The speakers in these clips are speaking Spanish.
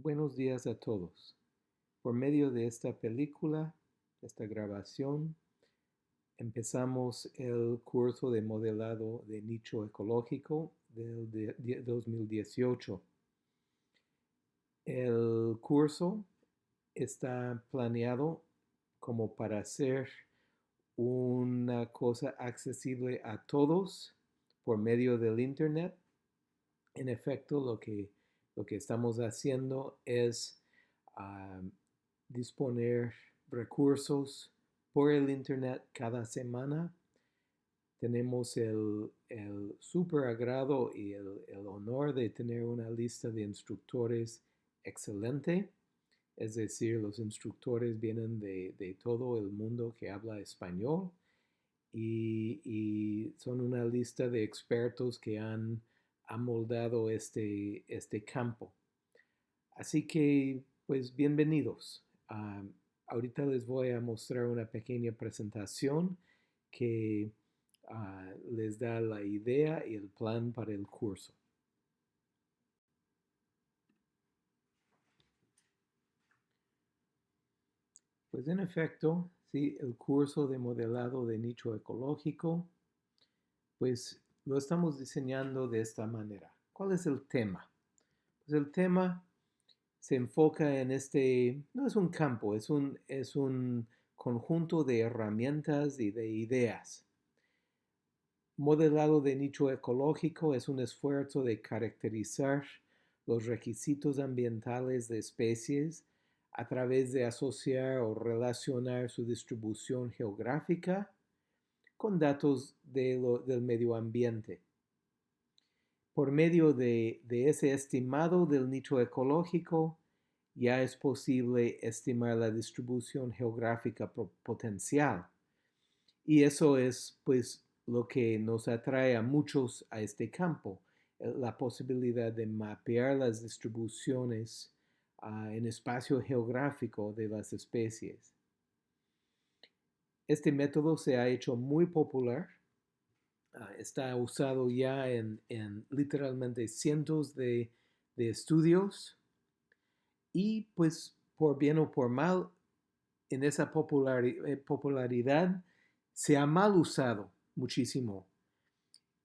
Buenos días a todos. Por medio de esta película, esta grabación, empezamos el curso de modelado de nicho ecológico del 2018. El curso está planeado como para ser una cosa accesible a todos por medio del Internet. En efecto, lo que lo que estamos haciendo es ah, disponer recursos por el Internet cada semana. Tenemos el, super agrado y el, honor de tener una lista de instructores excelente. Es decir, los instructores vienen de, todo el mundo que habla español y, y son una lista de expertos que han ha moldado este, este campo. Así que, pues bienvenidos. Ah, ahorita les voy a mostrar una pequeña presentación que ah, les da la idea y el plan para el curso. Pues en efecto, sí, el curso de modelado de nicho ecológico, pues lo estamos diseñando de esta manera. ¿Cuál es el tema? Pues el tema se enfoca en este, no es un campo, es un, es un conjunto de herramientas y de ideas. Modelado de nicho ecológico es un esfuerzo de caracterizar los requisitos ambientales de especies a través de asociar o relacionar su distribución geográfica con datos del medio ambiente. Por medio de, ese estimado del nicho ecológico, ya es posible estimar la distribución geográfica potencial. Y eso es pues lo que nos atrae a muchos a este campo, eh, la posibilidad de mapear las distribuciones ah, en espacio geográfico de las especies. Este método se ha hecho muy popular. Ah, está usado ya en, literalmente cientos de, estudios. Y pues por bien o por mal, en esa eh, popularidad se ha mal usado muchísimo.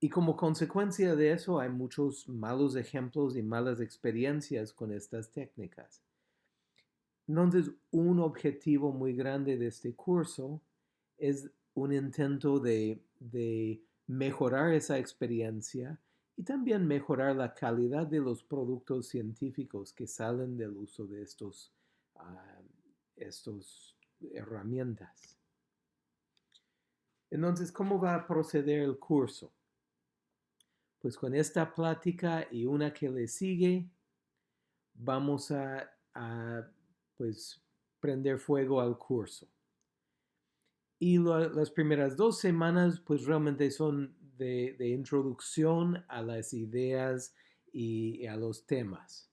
Y como consecuencia de eso hay muchos malos ejemplos y malas experiencias con estas técnicas. Entonces, un objetivo muy grande de este curso es un intento de, mejorar esa experiencia y también mejorar la calidad de los productos científicos que salen del uso de estos, ah, estos herramientas. Entonces, ¿cómo va a proceder el curso? Pues con esta plática y una que le sigue, vamos a, a pues, prender fuego al curso. Y las primeras dos semanas pues realmente son de, introducción a las ideas y, a los temas.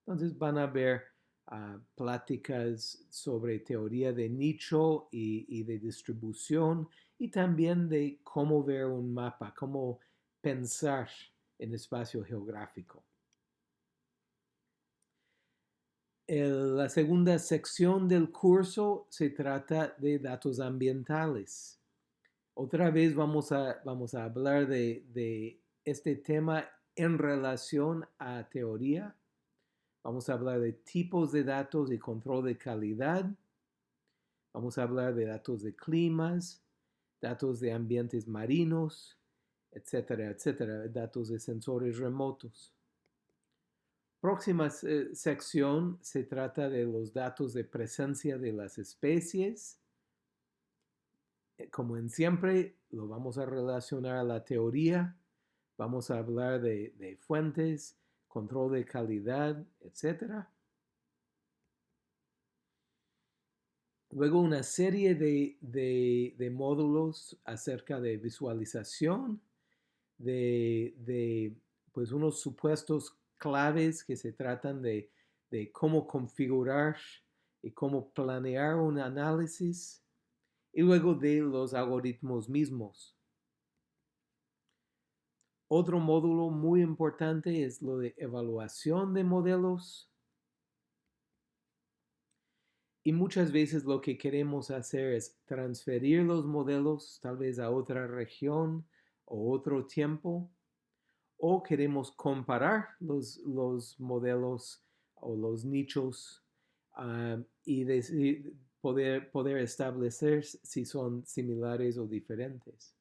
Entonces van a ver ah, pláticas sobre teoría de nicho y, y, de distribución y también de cómo ver un mapa, cómo pensar en espacio geográfico. La segunda sección del curso se trata de datos ambientales. Otra vez vamos a, vamos a hablar de, de este tema en relación a teoría. Vamos a hablar de tipos de datos y control de calidad. Vamos a hablar de datos de climas, datos de ambientes marinos, etcétera, etcétera, datos de sensores remotos. Próxima eh, sección se trata de los datos de presencia de las especies. Eh, como en siempre, lo vamos a relacionar a la teoría. Vamos a hablar de, fuentes, control de calidad, etc. Luego una serie de, módulos acerca de visualización, de, de pues unos supuestos claves que se tratan de, cómo configurar y cómo planear un análisis y luego de los algoritmos mismos. Otro módulo muy importante es lo de evaluación de modelos Y muchas veces lo que queremos hacer es transferir los modelos tal vez a otra región o otro tiempo, o queremos comparar los, los modelos o los nichos ah, y poder, poder establecer si son similares o diferentes.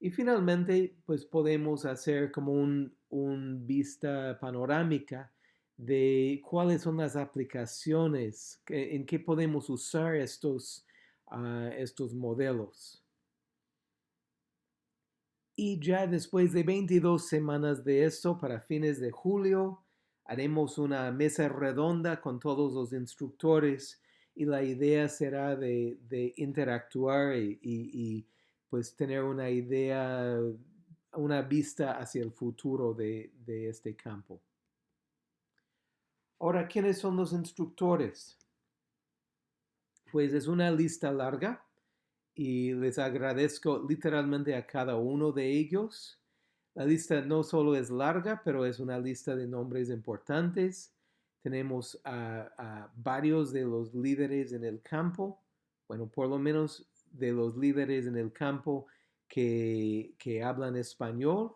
Y finalmente, pues podemos hacer como un, un vista panorámica de cuáles son las aplicaciones, en qué podemos usar estos, ah, estos modelos. Y ya después de 22 semanas de esto, para fines de julio, haremos una mesa redonda con todos los instructores y la idea será de, interactuar y, pues tener una idea, una vista hacia el futuro de este campo. Ahora, ¿quiénes son los instructores? Pues es una lista larga y les agradezco literalmente a cada uno de ellos. La lista no solo es larga, pero es una lista de nombres importantes. Tenemos a, varios de los líderes en el campo, bueno, por lo menos de los líderes en el campo que, hablan español.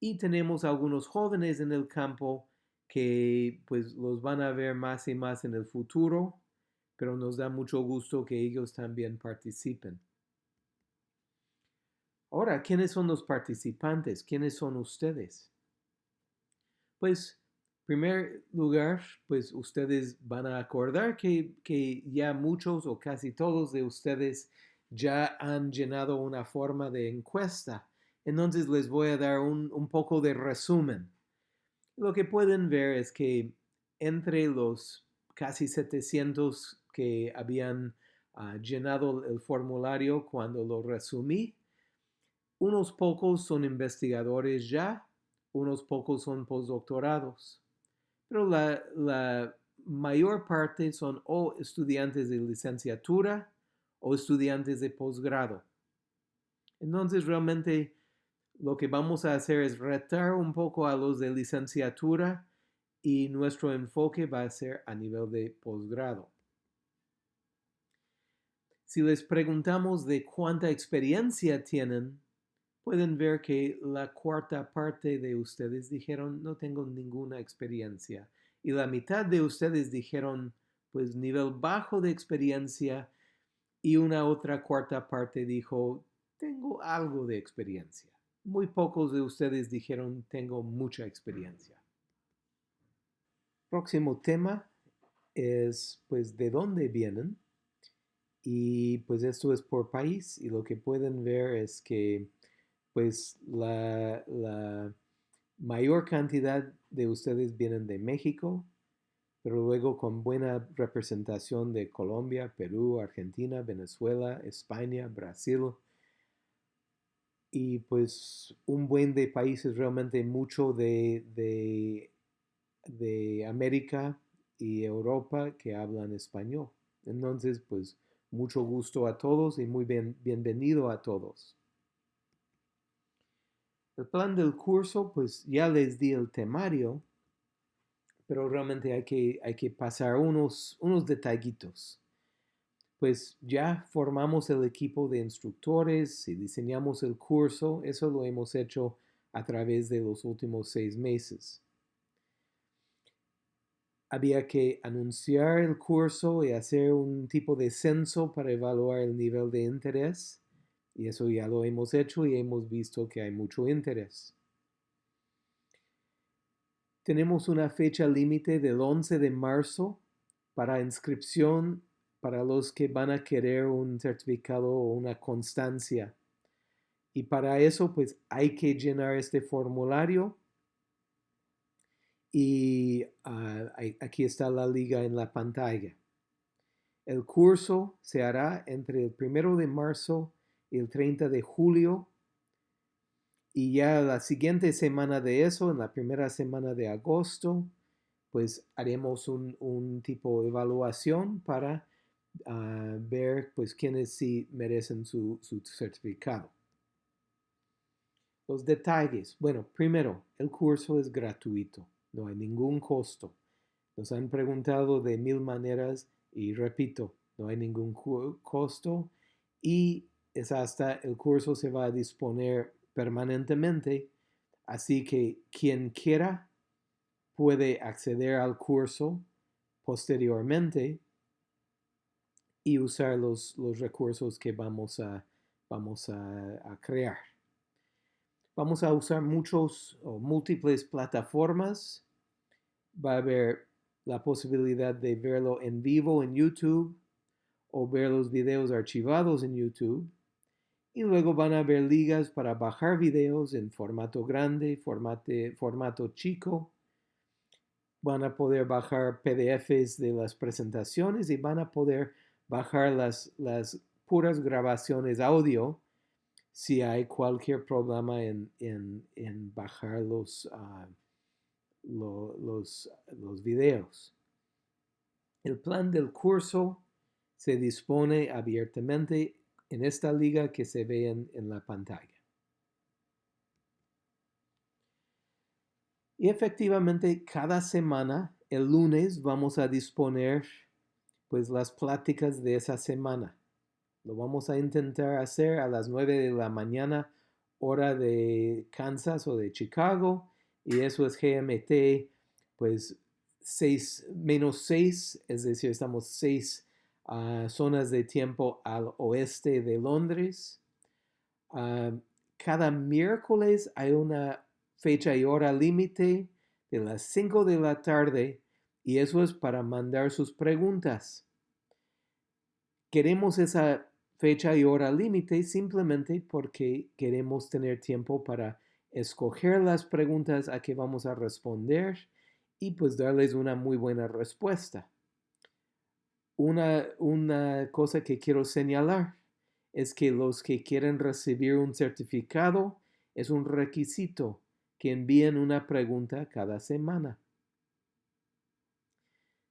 Y tenemos algunos jóvenes en el campo que pues los van a ver más y más en el futuro, pero nos da mucho gusto que ellos también participen. Ahora, ¿quiénes son los participantes? ¿Quiénes son ustedes? Pues, en primer lugar, pues ustedes van a acordar que, que ya muchos o casi todos de ustedes ya han llenado una forma de encuesta entonces les voy a dar un, poco de resumen. Lo que pueden ver es que entre los casi 700 que habían ah, llenado el formulario cuando lo resumí, unos pocos son investigadores ya, unos pocos son postdoctorados, pero la, la mayor parte son o estudiantes de licenciatura o estudiantes de posgrado. Entonces realmente lo que vamos a hacer es retar un poco a los de licenciatura y nuestro enfoque va a ser a nivel de posgrado. Si les preguntamos de cuánta experiencia tienen, pueden ver que la cuarta parte de ustedes dijeron no tengo ninguna experiencia y la mitad de ustedes dijeron pues nivel bajo de experiencia y una otra cuarta parte dijo tengo algo de experiencia muy pocos de ustedes dijeron tengo mucha experiencia. Próximo tema es pues de dónde vienen y pues esto es por país y lo que pueden ver es que pues la, la mayor cantidad de ustedes vienen de México, pero luego con buena representación de Colombia, Perú, Argentina, Venezuela, España, Brasil, y pues un buen de países realmente mucho de, de, América y Europa que hablan español. Entonces, pues mucho gusto a todos y muy bien, bienvenido a todos. El plan del curso, pues ya les di el temario, pero realmente hay que, hay que pasar unos, unos detallitos pues ya formamos el equipo de instructores y diseñamos el curso. Eso lo hemos hecho a través de los últimos seis meses. Había que anunciar el curso y hacer un tipo de censo para evaluar el nivel de interés. Y eso ya lo hemos hecho y hemos visto que hay mucho interés. Tenemos una fecha límite del 11 de marzo para inscripción para los que van a querer un certificado o una constancia. Y para eso, pues hay que llenar este formulario. Y ah, aquí está la liga en la pantalla. El curso se hará entre el primero de marzo y el 30 de julio. Y ya la siguiente semana de eso, en la primera semana de agosto, pues haremos un, un tipo de evaluación para a ver pues quiénes sí merecen su, su certificado. Los detalles. Bueno, primero, el curso es gratuito, no hay ningún costo. Nos han preguntado de mil maneras y repito, no hay ningún costo y es hasta el curso se va a disponer permanentemente, así que quien quiera puede acceder al curso posteriormente y usar los, los recursos que vamos a, vamos a, crear. Vamos a usar muchos o múltiples plataformas. Va a haber la posibilidad de verlo en vivo en YouTube o ver los videos archivados en YouTube. Y luego van a haber ligas para bajar videos en formato grande, formato, chico. Van a poder bajar PDFs de las presentaciones y van a poder bajar las, las puras grabaciones audio si hay cualquier problema en, bajar los, ah, los, los videos. El plan del curso se dispone abiertamente en esta liga que se ve en, en la pantalla. Y efectivamente, cada semana, el lunes, vamos a disponer pues las pláticas de esa semana. Lo vamos a intentar hacer a las 9 de la mañana, hora de Kansas o de Chicago, y eso es GMT, pues 6 menos 6, es decir, estamos 6 ah, zonas de tiempo al oeste de Londres. Ah, cada miércoles hay una fecha y hora límite de las 5 de la tarde y eso es para mandar sus preguntas. Queremos esa fecha y hora límite simplemente porque queremos tener tiempo para escoger las preguntas a que vamos a responder y pues darles una muy buena respuesta. Una, una cosa que quiero señalar es que los que quieren recibir un certificado es un requisito que envíen una pregunta cada semana.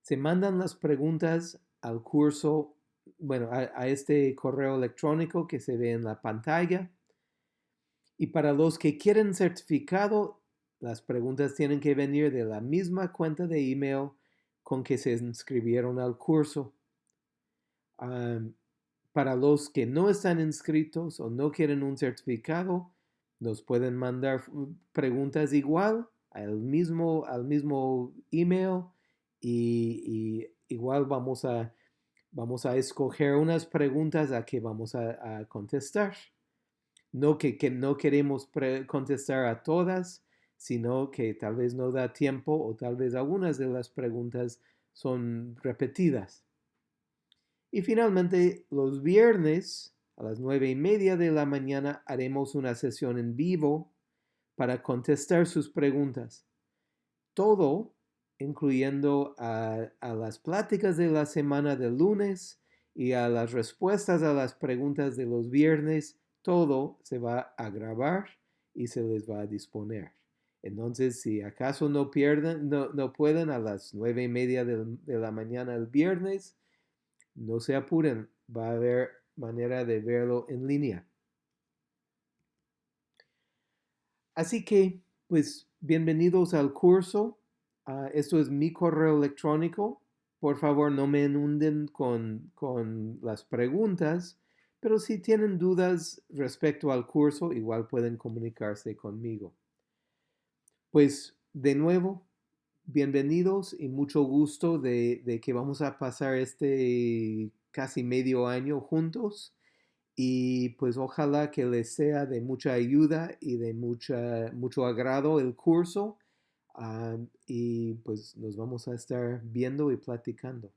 Se mandan las preguntas al curso, bueno, a, este correo electrónico que se ve en la pantalla. Y para los que quieren certificado, las preguntas tienen que venir de la misma cuenta de email con que se inscribieron al curso. para los que no están inscritos o no quieren un certificado, nos pueden mandar preguntas igual al mismo, al mismo email y, igual vamos a, vamos a escoger unas preguntas a que vamos a, contestar. No que, no queremos contestar a todas, sino que tal vez no da tiempo o tal vez algunas de las preguntas son repetidas. Y finalmente, los viernes a las nueve y media de la mañana haremos una sesión en vivo para contestar sus preguntas. Todo, incluyendo a, las pláticas de la semana del lunes y a las respuestas a las preguntas de los viernes, todo se va a grabar y se les va a disponer. Entonces, si acaso no pierden, no, pueden a las nueve y media de, de la mañana el viernes, no se apuren, va a haber manera de verlo en línea. Así que, pues, bienvenidos al curso. Ah, esto es mi correo electrónico. Por favor, no me inunden con, con las preguntas, pero si tienen dudas respecto al curso, igual pueden comunicarse conmigo. Pues, de nuevo, bienvenidos y mucho gusto de, de que vamos a pasar este casi medio año juntos y pues ojalá que les sea de mucha ayuda y de mucha, mucho agrado el curso ah, y pues nos vamos a estar viendo y platicando.